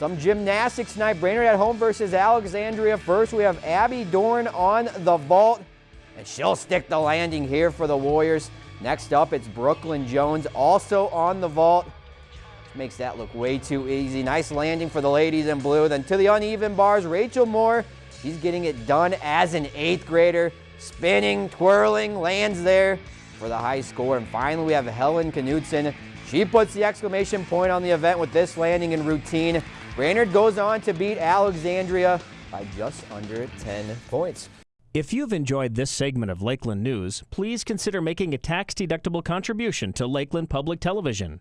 Some gymnastics tonight. Brainerd at home versus Alexandria. First, we have Abby Dorn on the vault, and she'll stick the landing here for the Warriors. Next up, it's Brooklyn Jones, also on the vault. Makes that look way too easy. Nice landing for the ladies in blue. Then to the uneven bars, Rachel Moore. She's getting it done as an eighth grader. Spinning, twirling, lands there for the high score. And finally, we have Helen Knudsen. She puts the exclamation point on the event with this landing and routine. Brainerd goes on to beat Alexandria by just under 10 points. If you've enjoyed this segment of Lakeland News, please consider making a tax-deductible contribution to Lakeland Public Television.